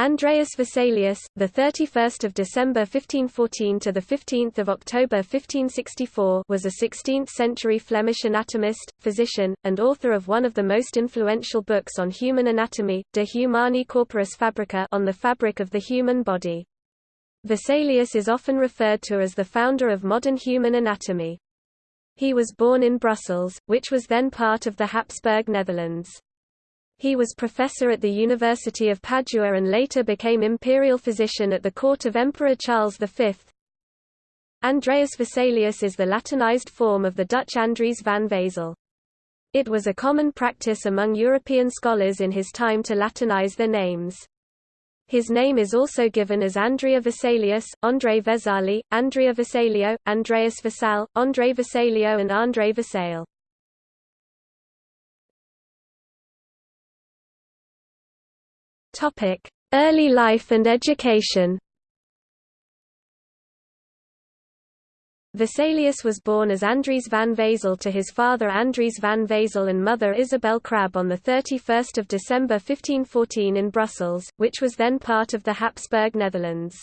Andreas Vesalius, the 31st of December 1514 to the 15th of October 1564, was a 16th-century Flemish anatomist, physician, and author of one of the most influential books on human anatomy, De Humani Corporis Fabrica, on the fabric of the human body. Vesalius is often referred to as the founder of modern human anatomy. He was born in Brussels, which was then part of the Habsburg Netherlands. He was professor at the University of Padua and later became imperial physician at the court of Emperor Charles V. Andreas Vesalius is the Latinized form of the Dutch Andries van Wezel. It was a common practice among European scholars in his time to Latinize their names. His name is also given as Andrea Vesalius, André Vesali, Andrea Vesalio, Andreas Vesal, André Vesalio and André Vesale. Topic: Early life and education. Vesalius was born as Andries van Wezel to his father Andries van Wezel and mother Isabel Crabbe on 31 December 1514 in Brussels, which was then part of the Habsburg Netherlands.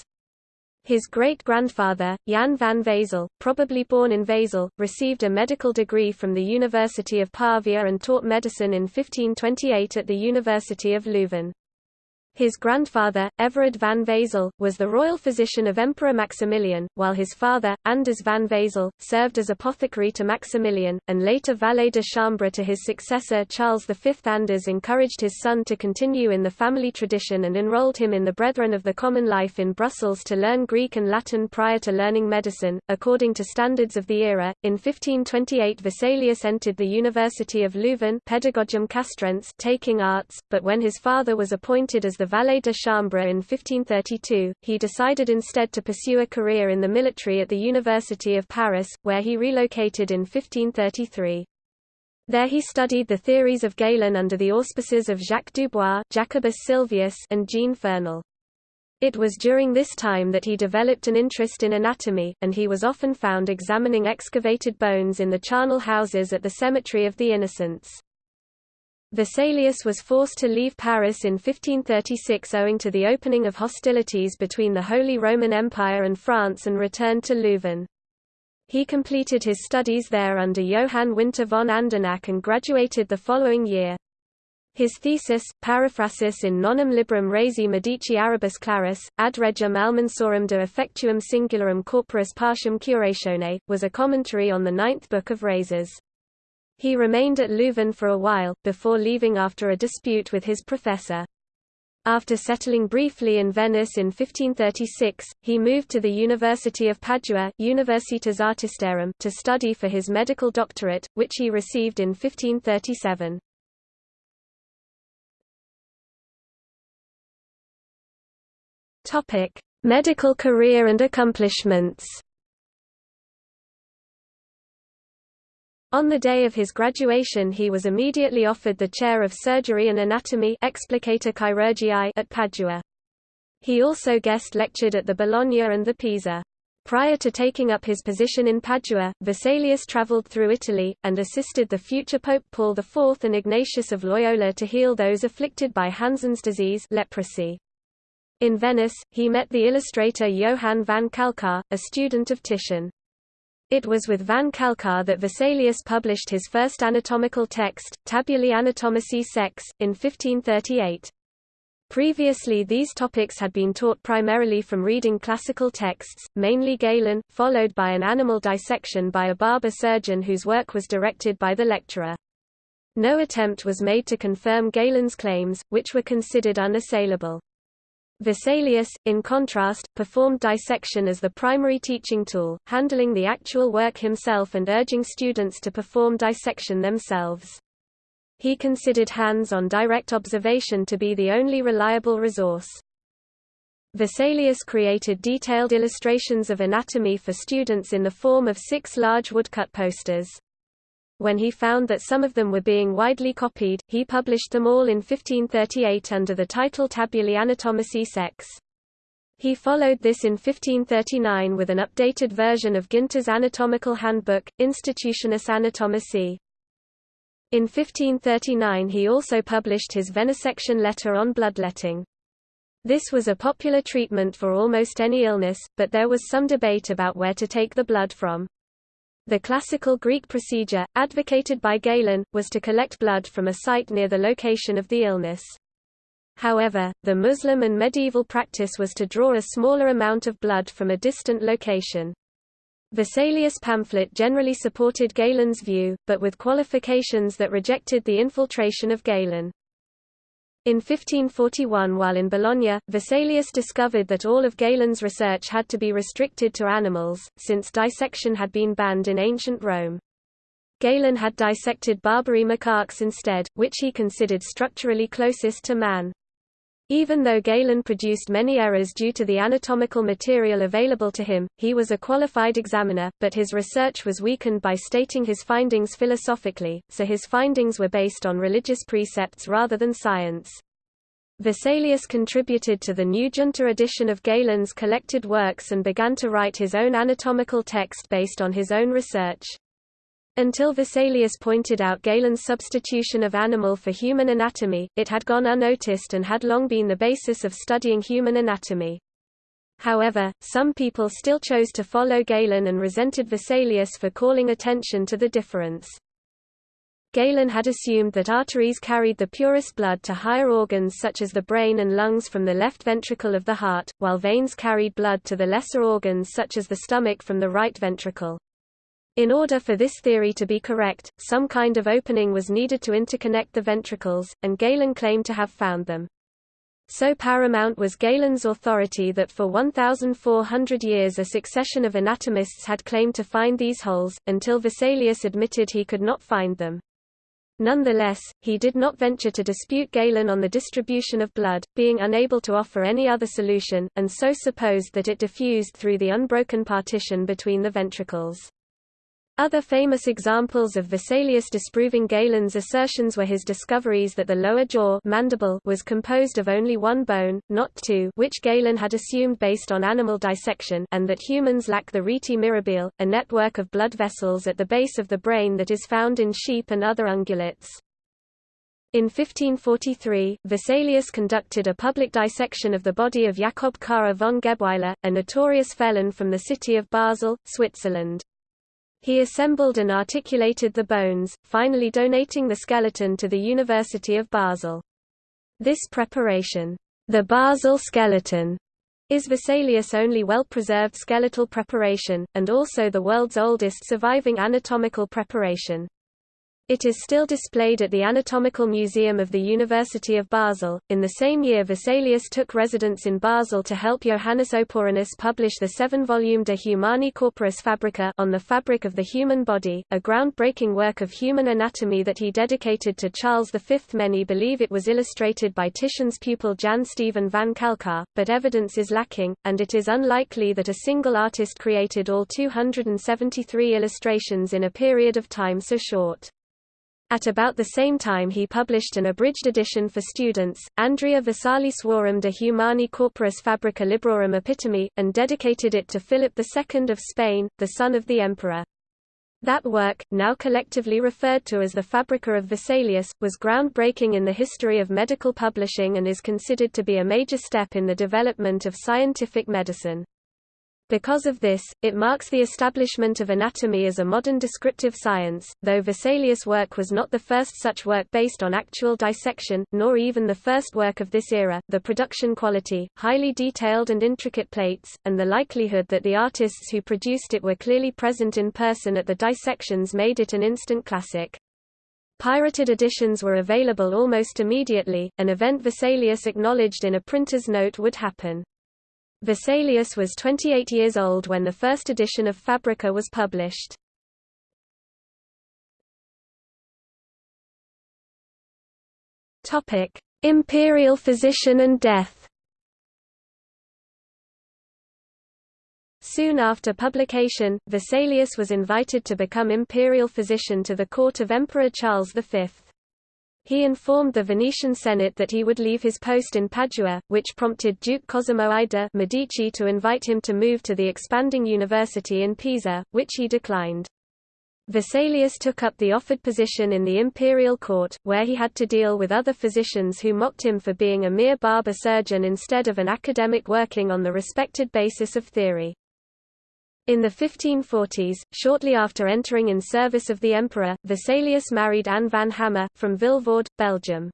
His great-grandfather, Jan van Wezel, probably born in Wezel, received a medical degree from the University of Pavia and taught medicine in 1528 at the University of Leuven. His grandfather, Everard van Wezel, was the royal physician of Emperor Maximilian, while his father, Anders van Wezel, served as apothecary to Maximilian, and later valet de chambre to his successor Charles V. Anders encouraged his son to continue in the family tradition and enrolled him in the Brethren of the Common Life in Brussels to learn Greek and Latin prior to learning medicine, according to standards of the era. In 1528 Vesalius entered the University of Leuven Pedagogium Castrense taking arts, but when his father was appointed as the valet de chambre in 1532, he decided instead to pursue a career in the military at the University of Paris, where he relocated in 1533. There he studied the theories of Galen under the auspices of Jacques Dubois Jacobus Silvius and Jean Fernel. It was during this time that he developed an interest in anatomy, and he was often found examining excavated bones in the charnel houses at the Cemetery of the Innocents. Vesalius was forced to leave Paris in 1536 owing to the opening of hostilities between the Holy Roman Empire and France and returned to Leuven. He completed his studies there under Johann Winter von Andernach and graduated the following year. His thesis, Paraphrasis in nonum librum resi Medici Arabus Claris, ad regem almansorum de effectuum singularum corporis partium curatione, was a commentary on the ninth book of Rhases. He remained at Leuven for a while, before leaving after a dispute with his professor. After settling briefly in Venice in 1536, he moved to the University of Padua Universitas Artistarum to study for his medical doctorate, which he received in 1537. Medical career and accomplishments On the day of his graduation he was immediately offered the chair of surgery and anatomy Explicator Chirurgiae at Padua. He also guest lectured at the Bologna and the Pisa. Prior to taking up his position in Padua, Vesalius travelled through Italy, and assisted the future Pope Paul IV and Ignatius of Loyola to heal those afflicted by Hansen's disease leprosy. In Venice, he met the illustrator Johann van Calcar, a student of Titian. It was with van Calcar that Vesalius published his first anatomical text, Tabulae Anatomicae Sex, in 1538. Previously these topics had been taught primarily from reading classical texts, mainly Galen, followed by an animal dissection by a barber surgeon whose work was directed by the lecturer. No attempt was made to confirm Galen's claims, which were considered unassailable. Vesalius, in contrast, performed dissection as the primary teaching tool, handling the actual work himself and urging students to perform dissection themselves. He considered hands-on direct observation to be the only reliable resource. Vesalius created detailed illustrations of anatomy for students in the form of six large woodcut posters. When he found that some of them were being widely copied, he published them all in 1538 under the title Tabulae Anatomicae Sex. He followed this in 1539 with an updated version of Guinter's anatomical handbook, Institutionis Anatomici. In 1539 he also published his venesection letter on bloodletting. This was a popular treatment for almost any illness, but there was some debate about where to take the blood from. The classical Greek procedure, advocated by Galen, was to collect blood from a site near the location of the illness. However, the Muslim and medieval practice was to draw a smaller amount of blood from a distant location. Vesalius' pamphlet generally supported Galen's view, but with qualifications that rejected the infiltration of Galen. In 1541 while in Bologna, Vesalius discovered that all of Galen's research had to be restricted to animals, since dissection had been banned in ancient Rome. Galen had dissected Barbary macaques instead, which he considered structurally closest to man. Even though Galen produced many errors due to the anatomical material available to him, he was a qualified examiner, but his research was weakened by stating his findings philosophically, so his findings were based on religious precepts rather than science. Vesalius contributed to the new Junta edition of Galen's collected works and began to write his own anatomical text based on his own research. Until Vesalius pointed out Galen's substitution of animal for human anatomy, it had gone unnoticed and had long been the basis of studying human anatomy. However, some people still chose to follow Galen and resented Vesalius for calling attention to the difference. Galen had assumed that arteries carried the purest blood to higher organs such as the brain and lungs from the left ventricle of the heart, while veins carried blood to the lesser organs such as the stomach from the right ventricle. In order for this theory to be correct, some kind of opening was needed to interconnect the ventricles, and Galen claimed to have found them. So paramount was Galen's authority that for 1,400 years a succession of anatomists had claimed to find these holes, until Vesalius admitted he could not find them. Nonetheless, he did not venture to dispute Galen on the distribution of blood, being unable to offer any other solution, and so supposed that it diffused through the unbroken partition between the ventricles. Other famous examples of Vesalius disproving Galen's assertions were his discoveries that the lower jaw mandible was composed of only one bone, not two which Galen had assumed based on animal dissection and that humans lack the rete mirabile, a network of blood vessels at the base of the brain that is found in sheep and other ungulates. In 1543, Vesalius conducted a public dissection of the body of Jakob Karre von Gebweiler, a notorious felon from the city of Basel, Switzerland. He assembled and articulated the bones, finally donating the skeleton to the University of Basel. This preparation, the Basel skeleton, is Vesalius' only well-preserved skeletal preparation, and also the world's oldest surviving anatomical preparation. It is still displayed at the Anatomical Museum of the University of Basel. In the same year, Vesalius took residence in Basel to help Johannes Oporinus publish the seven-volume De Humani Corporis Fabrica on the fabric of the human body, a groundbreaking work of human anatomy that he dedicated to Charles V. Many believe it was illustrated by Titian's pupil Jan Stephen van Calcar, but evidence is lacking, and it is unlikely that a single artist created all 273 illustrations in a period of time so short. At about the same time he published an abridged edition for students, Andrea Vesalii de Humani Corporis Fabrica Librorum Epitome, and dedicated it to Philip II of Spain, the son of the emperor. That work, now collectively referred to as the Fabrica of Vesalius, was groundbreaking in the history of medical publishing and is considered to be a major step in the development of scientific medicine. Because of this, it marks the establishment of anatomy as a modern descriptive science, though Vesalius' work was not the first such work based on actual dissection, nor even the first work of this era. The production quality, highly detailed and intricate plates, and the likelihood that the artists who produced it were clearly present in person at the dissections made it an instant classic. Pirated editions were available almost immediately, an event Vesalius acknowledged in a printer's note would happen. Vesalius was 28 years old when the first edition of Fabrica was published. Imperial physician and death. Soon after publication, Vesalius was invited to become imperial physician to the court of Emperor Charles V. He informed the Venetian Senate that he would leave his post in Padua, which prompted Duke Cosimo I de' Medici to invite him to move to the expanding university in Pisa, which he declined. Vesalius took up the offered position in the imperial court, where he had to deal with other physicians who mocked him for being a mere barber surgeon instead of an academic working on the respected basis of theory. In the 1540s, shortly after entering in service of the emperor, Vesalius married Anne van Hammer, from Vilvoorde, Belgium.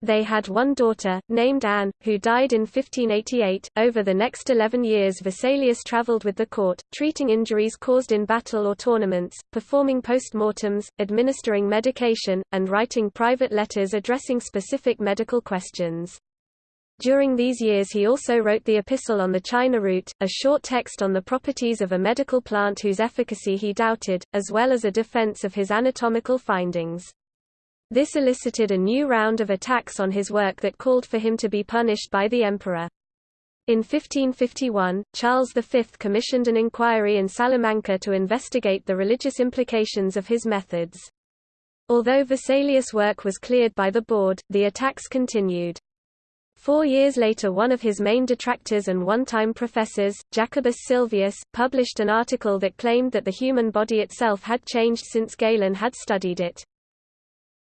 They had one daughter, named Anne, who died in 1588. Over the next 11 years, Vesalius travelled with the court, treating injuries caused in battle or tournaments, performing post-mortems, administering medication, and writing private letters addressing specific medical questions. During these years he also wrote the Epistle on the China root, a short text on the properties of a medical plant whose efficacy he doubted, as well as a defense of his anatomical findings. This elicited a new round of attacks on his work that called for him to be punished by the emperor. In 1551, Charles V commissioned an inquiry in Salamanca to investigate the religious implications of his methods. Although Vesalius' work was cleared by the board, the attacks continued. Four years later one of his main detractors and one-time professors, Jacobus Silvius, published an article that claimed that the human body itself had changed since Galen had studied it.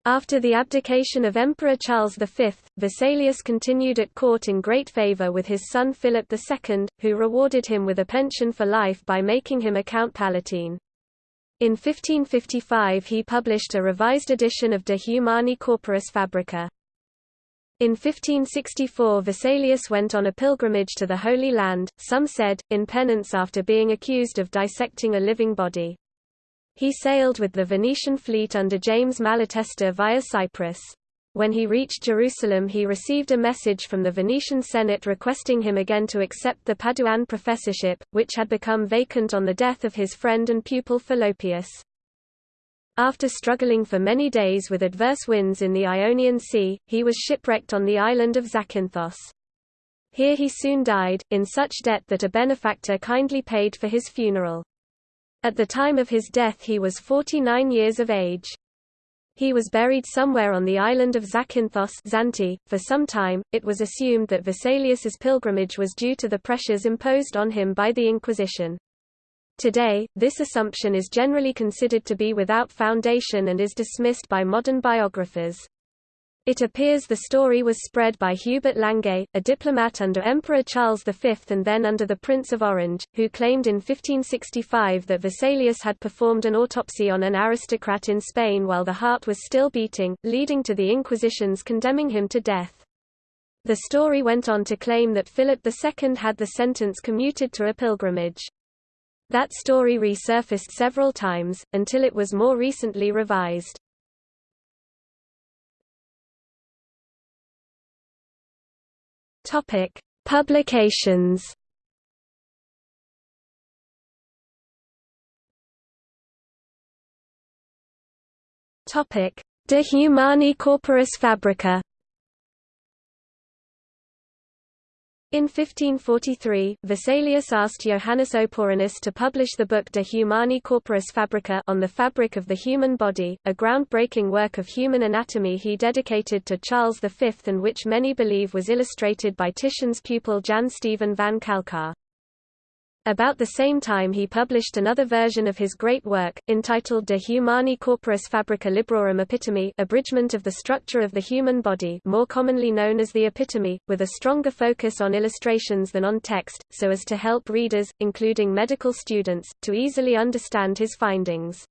After the abdication of Emperor Charles V, Vesalius continued at court in great favour with his son Philip II, who rewarded him with a pension for life by making him a Count Palatine. In 1555 he published a revised edition of De Humani Corporis Fabrica. In 1564 Vesalius went on a pilgrimage to the Holy Land, some said, in penance after being accused of dissecting a living body. He sailed with the Venetian fleet under James Malatesta via Cyprus. When he reached Jerusalem he received a message from the Venetian Senate requesting him again to accept the Paduan professorship, which had become vacant on the death of his friend and pupil Fallopius. After struggling for many days with adverse winds in the Ionian Sea, he was shipwrecked on the island of Zakynthos. Here he soon died, in such debt that a benefactor kindly paid for his funeral. At the time of his death he was 49 years of age. He was buried somewhere on the island of Zakynthos Zante. .For some time, it was assumed that Vesalius's pilgrimage was due to the pressures imposed on him by the Inquisition. Today, this assumption is generally considered to be without foundation and is dismissed by modern biographers. It appears the story was spread by Hubert Languet, a diplomat under Emperor Charles V and then under the Prince of Orange, who claimed in 1565 that Vesalius had performed an autopsy on an aristocrat in Spain while the heart was still beating, leading to the Inquisition's condemning him to death. The story went on to claim that Philip II had the sentence commuted to a pilgrimage. That story resurfaced several times, until it was more recently revised. Topic: Publications. Topic: De Humani Corporis Fabrica. In 1543, Vesalius asked Johannes Oporinus to publish the book De Humani Corporis Fabrica on the fabric of the human body, a groundbreaking work of human anatomy he dedicated to Charles V and which many believe was illustrated by Titian's pupil Jan Stephen van Calcar. About the same time he published another version of his great work, entitled De Humani Corporis Fabrica Librorum Epitome abridgment of the structure of the human body more commonly known as the epitome, with a stronger focus on illustrations than on text, so as to help readers, including medical students, to easily understand his findings.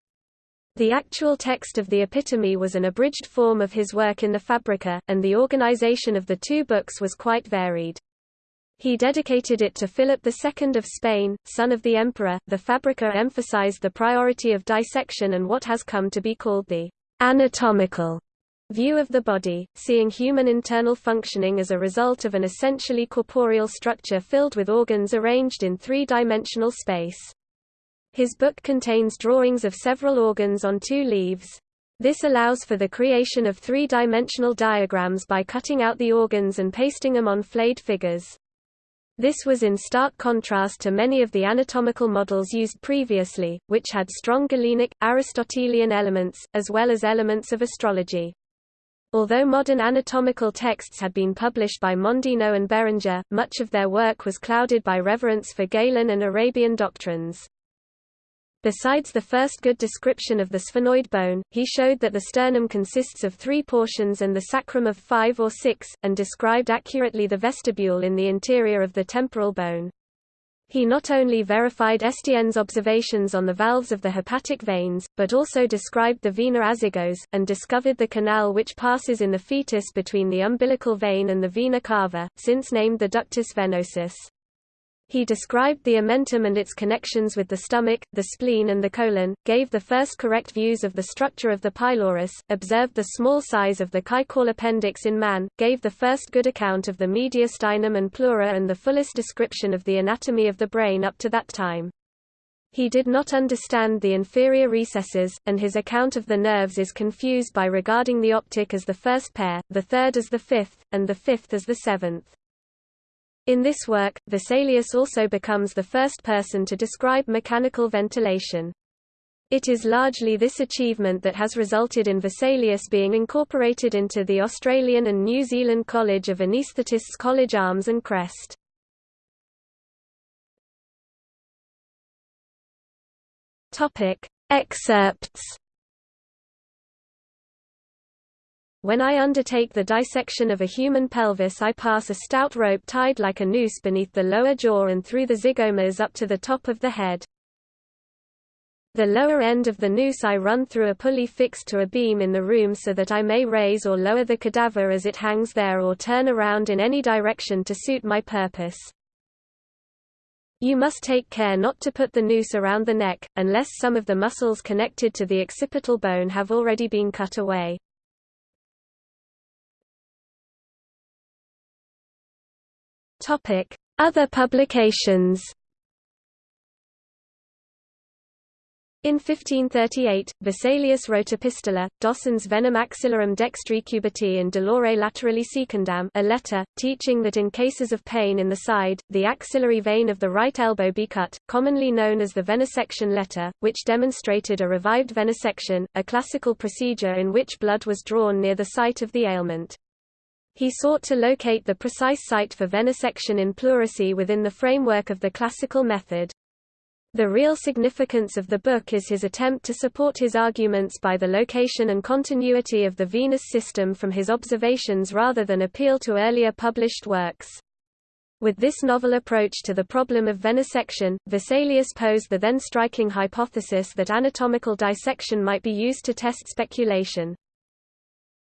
The actual text of the epitome was an abridged form of his work in the Fabrica, and the organization of the two books was quite varied. He dedicated it to Philip II of Spain, son of the emperor. The Fabrica emphasized the priority of dissection and what has come to be called the anatomical view of the body, seeing human internal functioning as a result of an essentially corporeal structure filled with organs arranged in three-dimensional space. His book contains drawings of several organs on two leaves. This allows for the creation of three-dimensional diagrams by cutting out the organs and pasting them on flayed figures. This was in stark contrast to many of the anatomical models used previously, which had strong Galenic, Aristotelian elements, as well as elements of astrology. Although modern anatomical texts had been published by Mondino and Berenger, much of their work was clouded by reverence for Galen and Arabian doctrines. Besides the first good description of the sphenoid bone, he showed that the sternum consists of three portions and the sacrum of five or six, and described accurately the vestibule in the interior of the temporal bone. He not only verified Estienne's observations on the valves of the hepatic veins, but also described the vena azygos, and discovered the canal which passes in the fetus between the umbilical vein and the vena cava, since named the ductus venosus. He described the omentum and its connections with the stomach, the spleen and the colon, gave the first correct views of the structure of the pylorus, observed the small size of the caecal appendix in man, gave the first good account of the mediastinum and pleura and the fullest description of the anatomy of the brain up to that time. He did not understand the inferior recesses, and his account of the nerves is confused by regarding the optic as the first pair, the third as the fifth, and the fifth as the seventh. In this work, Vesalius also becomes the first person to describe mechanical ventilation. It is largely this achievement that has resulted in Vesalius being incorporated into the Australian and New Zealand College of Anaesthetists College Arms and Crest. Excerpts When I undertake the dissection of a human pelvis I pass a stout rope tied like a noose beneath the lower jaw and through the zygomas up to the top of the head. The lower end of the noose I run through a pulley fixed to a beam in the room so that I may raise or lower the cadaver as it hangs there or turn around in any direction to suit my purpose. You must take care not to put the noose around the neck, unless some of the muscles connected to the occipital bone have already been cut away. Other publications In 1538, Vesalius wrote a Epistola, Docens venum axillarum dextri cubiti in dolore laterali secundam a letter, teaching that in cases of pain in the side, the axillary vein of the right elbow be cut, commonly known as the venesection letter, which demonstrated a revived venesection, a classical procedure in which blood was drawn near the site of the ailment. He sought to locate the precise site for venesection in pleurisy within the framework of the classical method. The real significance of the book is his attempt to support his arguments by the location and continuity of the venous system from his observations rather than appeal to earlier published works. With this novel approach to the problem of venesection, Vesalius posed the then striking hypothesis that anatomical dissection might be used to test speculation.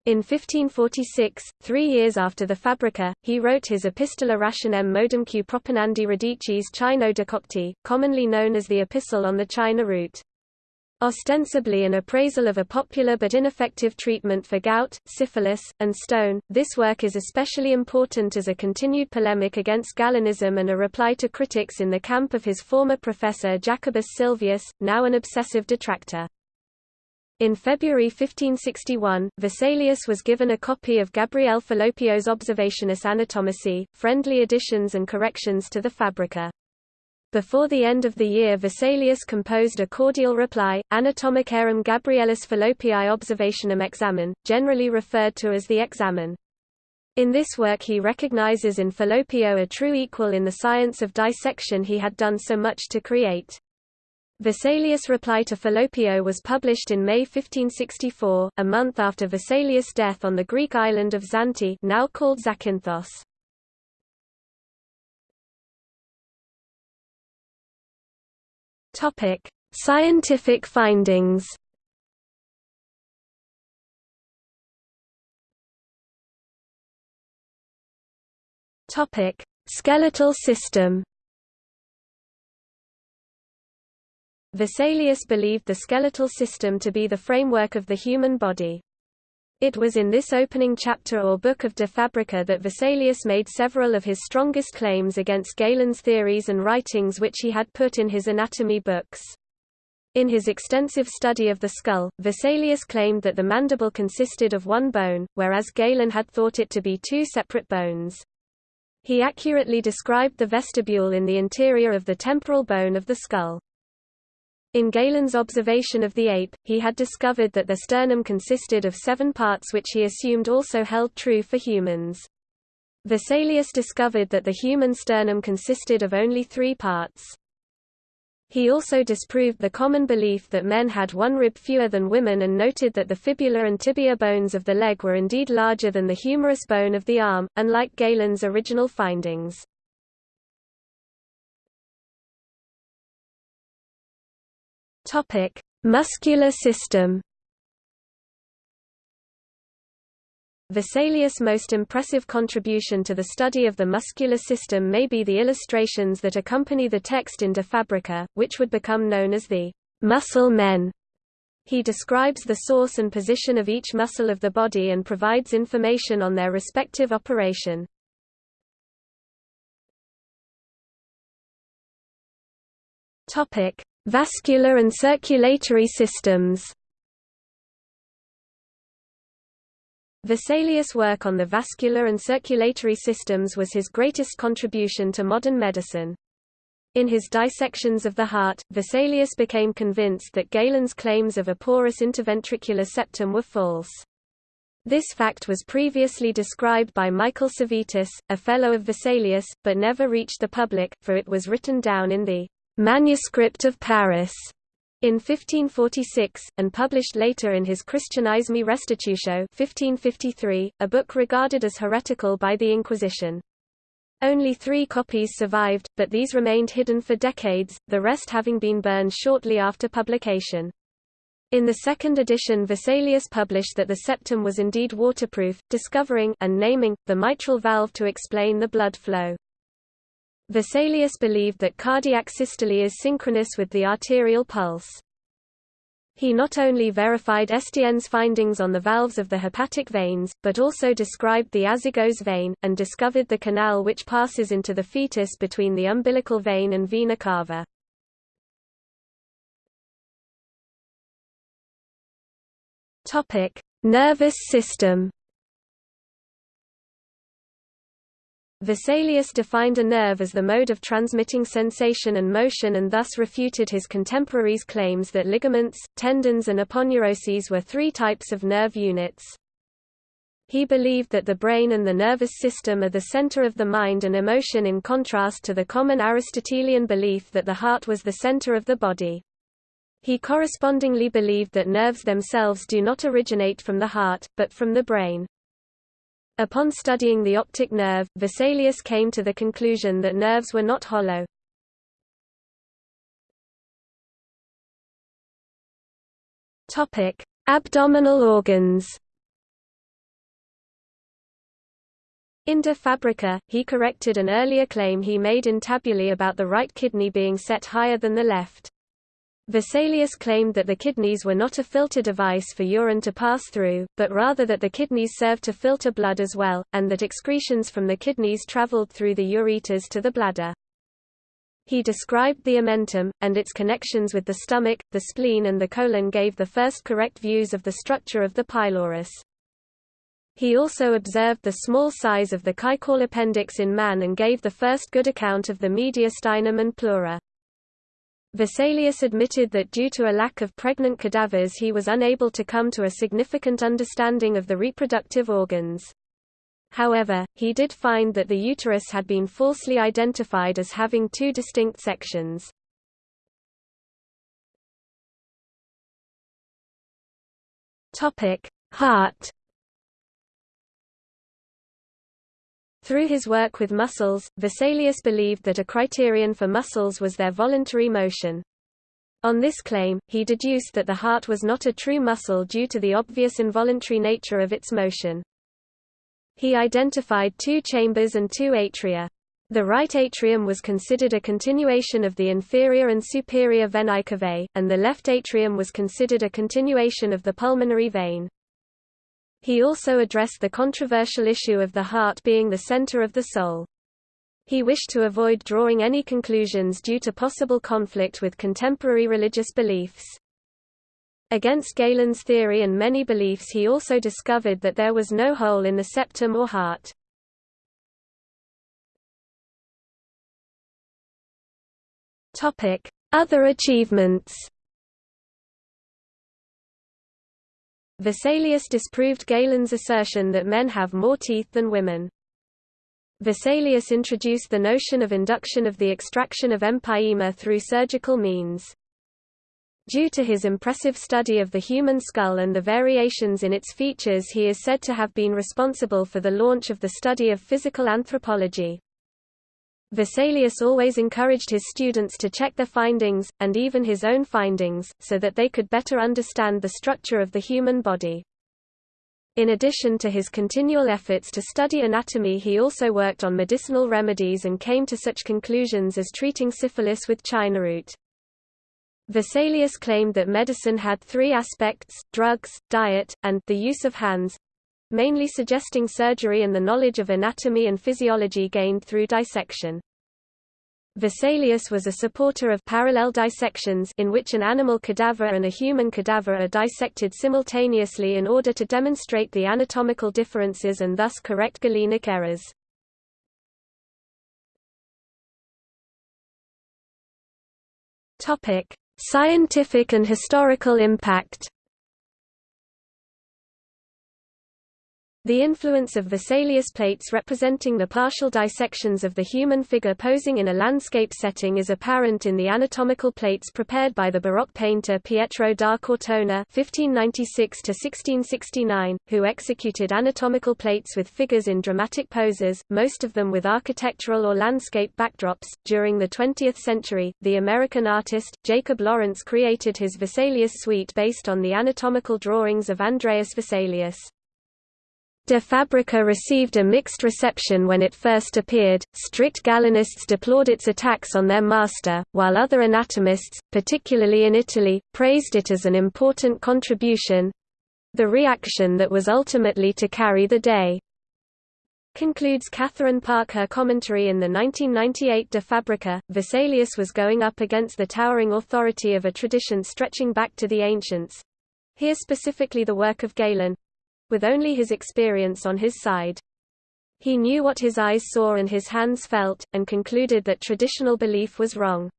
In 1546, three years after the Fabrica, he wrote his Epistola rationem modumque proponandi radices Chino decocti, commonly known as the Epistle on the China root. Ostensibly an appraisal of a popular but ineffective treatment for gout, syphilis, and stone, this work is especially important as a continued polemic against Galenism and a reply to critics in the camp of his former professor Jacobus Silvius, now an obsessive detractor. In February 1561, Vesalius was given a copy of Gabriel Fallopio's Observationes Anatomici, friendly additions and corrections to the Fabrica. Before the end of the year Vesalius composed a cordial reply, Anatomicarum Gabrielis Fallopii Observationum Examen, generally referred to as the Examen. In this work he recognizes in Fallopio a true equal in the science of dissection he had done so much to create. Vesalius' reply to Fallopio was published in May 1564, a month after Vesalius' death on the Greek island of Zante now called Zakynthos. Scientific findings. Skeletal system. Vesalius believed the skeletal system to be the framework of the human body. It was in this opening chapter or book of De Fabrica that Vesalius made several of his strongest claims against Galen's theories and writings which he had put in his anatomy books. In his extensive study of the skull, Vesalius claimed that the mandible consisted of one bone, whereas Galen had thought it to be two separate bones. He accurately described the vestibule in the interior of the temporal bone of the skull. In Galen's observation of the ape, he had discovered that the sternum consisted of seven parts which he assumed also held true for humans. Vesalius discovered that the human sternum consisted of only three parts. He also disproved the common belief that men had one rib fewer than women and noted that the fibula and tibia bones of the leg were indeed larger than the humerus bone of the arm, unlike Galen's original findings. Muscular system Vesalius' most impressive contribution to the study of the muscular system may be the illustrations that accompany the text in De Fabrica, which would become known as the muscle men. He describes the source and position of each muscle of the body and provides information on their respective operation. Vascular and circulatory systems Vesalius' work on the vascular and circulatory systems was his greatest contribution to modern medicine. In his dissections of the heart, Vesalius became convinced that Galen's claims of a porous interventricular septum were false. This fact was previously described by Michael Servetus, a fellow of Vesalius, but never reached the public, for it was written down in the Manuscript of Paris in 1546, and published later in his Christianismi Restitutio 1553, a book regarded as heretical by the Inquisition. Only three copies survived, but these remained hidden for decades, the rest having been burned shortly after publication. In the second edition Vesalius published that the septum was indeed waterproof, discovering and naming, the mitral valve to explain the blood flow. Vesalius believed that cardiac systole is synchronous with the arterial pulse. He not only verified Estienne's findings on the valves of the hepatic veins, but also described the azygos vein, and discovered the canal which passes into the fetus between the umbilical vein and vena cava. Nervous system Vesalius defined a nerve as the mode of transmitting sensation and motion and thus refuted his contemporaries' claims that ligaments, tendons and aponeuroses were three types of nerve units. He believed that the brain and the nervous system are the center of the mind and emotion in contrast to the common Aristotelian belief that the heart was the center of the body. He correspondingly believed that nerves themselves do not originate from the heart, but from the brain. Upon studying the optic nerve, Vesalius came to the conclusion that nerves were not hollow. Topic: Abdominal organs. In De Fabrica, he corrected an earlier claim he made in Tabulae about the right kidney being set higher than the left. Vesalius claimed that the kidneys were not a filter device for urine to pass through, but rather that the kidneys served to filter blood as well, and that excretions from the kidneys traveled through the ureters to the bladder. He described the omentum, and its connections with the stomach, the spleen and the colon gave the first correct views of the structure of the pylorus. He also observed the small size of the caecal appendix in man and gave the first good account of the mediastinum and pleura. Vesalius admitted that due to a lack of pregnant cadavers he was unable to come to a significant understanding of the reproductive organs. However, he did find that the uterus had been falsely identified as having two distinct sections. Heart Through his work with muscles, Vesalius believed that a criterion for muscles was their voluntary motion. On this claim, he deduced that the heart was not a true muscle due to the obvious involuntary nature of its motion. He identified two chambers and two atria. The right atrium was considered a continuation of the inferior and superior venae cavae, and the left atrium was considered a continuation of the pulmonary vein. He also addressed the controversial issue of the heart being the center of the soul. He wished to avoid drawing any conclusions due to possible conflict with contemporary religious beliefs. Against Galen's theory and many beliefs he also discovered that there was no hole in the septum or heart. Other achievements Vesalius disproved Galen's assertion that men have more teeth than women. Vesalius introduced the notion of induction of the extraction of empyema through surgical means. Due to his impressive study of the human skull and the variations in its features he is said to have been responsible for the launch of the study of physical anthropology. Vesalius always encouraged his students to check their findings, and even his own findings, so that they could better understand the structure of the human body. In addition to his continual efforts to study anatomy he also worked on medicinal remedies and came to such conclusions as treating syphilis with chinaroot. Vesalius claimed that medicine had three aspects, drugs, diet, and the use of hands, mainly suggesting surgery and the knowledge of anatomy and physiology gained through dissection. Vesalius was a supporter of parallel dissections in which an animal cadaver and a human cadaver are dissected simultaneously in order to demonstrate the anatomical differences and thus correct galenic errors. Scientific and historical impact The influence of Vesalius plates representing the partial dissections of the human figure posing in a landscape setting is apparent in the anatomical plates prepared by the Baroque painter Pietro da Cortona (1596–1669), who executed anatomical plates with figures in dramatic poses, most of them with architectural or landscape backdrops. During the 20th century, the American artist Jacob Lawrence created his Vesalius suite based on the anatomical drawings of Andreas Vesalius. De Fabrica received a mixed reception when it first appeared. Strict Galenists deplored its attacks on their master, while other anatomists, particularly in Italy, praised it as an important contribution the reaction that was ultimately to carry the day. Concludes Katharine Park her commentary in the 1998 De Fabrica, Vesalius was going up against the towering authority of a tradition stretching back to the ancients. Here specifically the work of Galen, with only his experience on his side. He knew what his eyes saw and his hands felt, and concluded that traditional belief was wrong.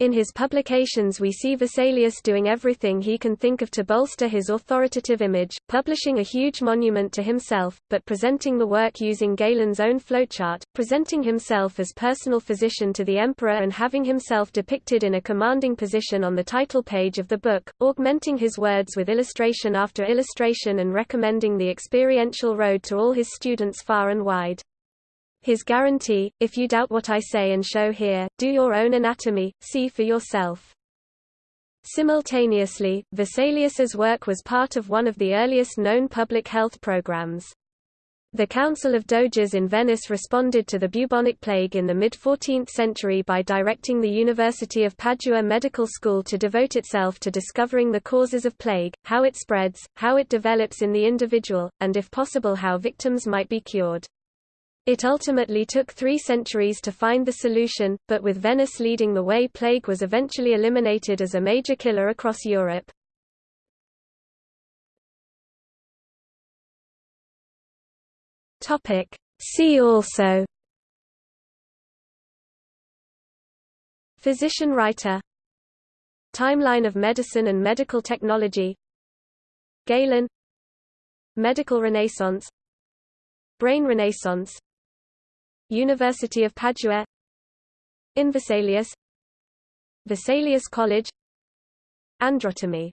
In his publications we see Vesalius doing everything he can think of to bolster his authoritative image, publishing a huge monument to himself, but presenting the work using Galen's own flowchart, presenting himself as personal physician to the emperor and having himself depicted in a commanding position on the title page of the book, augmenting his words with illustration after illustration and recommending the experiential road to all his students far and wide. His guarantee, if you doubt what I say and show here, do your own anatomy, see for yourself. Simultaneously, Vesalius's work was part of one of the earliest known public health programs. The Council of Doges in Venice responded to the bubonic plague in the mid-14th century by directing the University of Padua Medical School to devote itself to discovering the causes of plague, how it spreads, how it develops in the individual, and if possible how victims might be cured. It ultimately took three centuries to find the solution, but with Venice leading the way plague was eventually eliminated as a major killer across Europe. See also Physician writer Timeline of medicine and medical technology Galen Medical Renaissance Brain Renaissance University of Padua. In Vesalius. Vesalius College. Androtomy